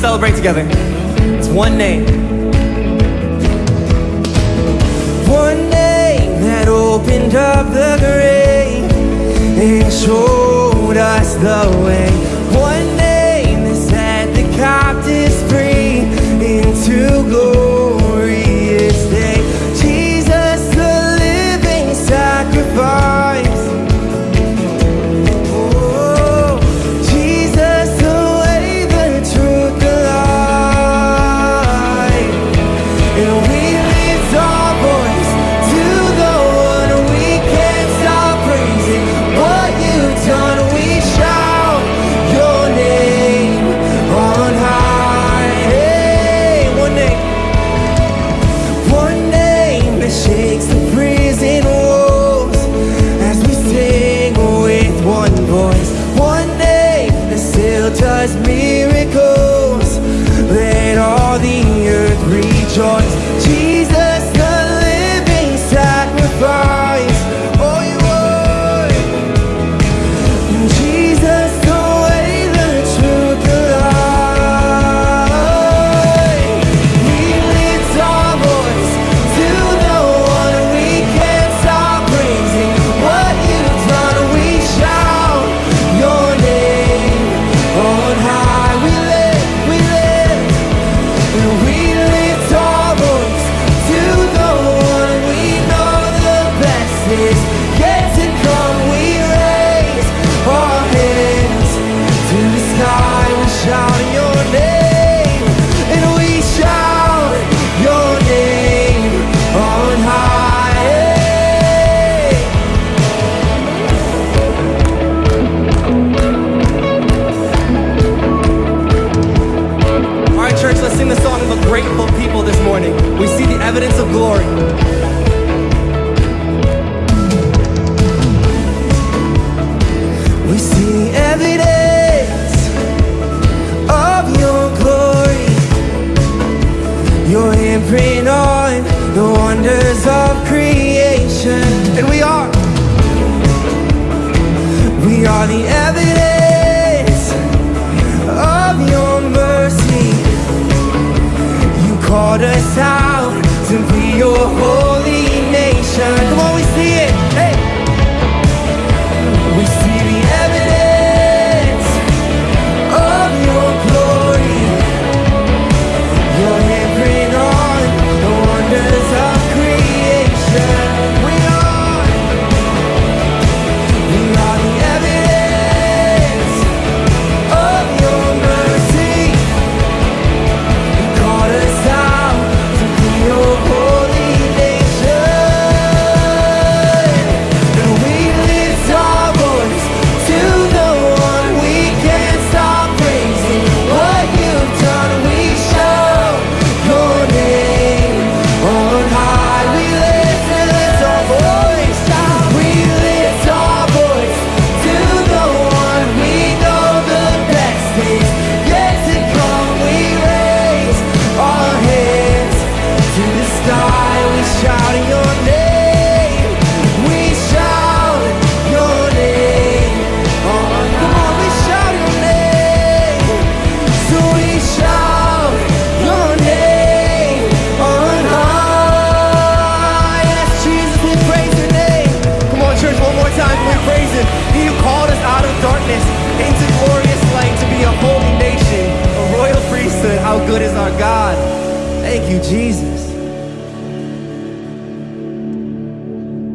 celebrate together. It's one name. One name that opened up the grave and showed us the way. rejoice. glory. God. Thank you, Jesus.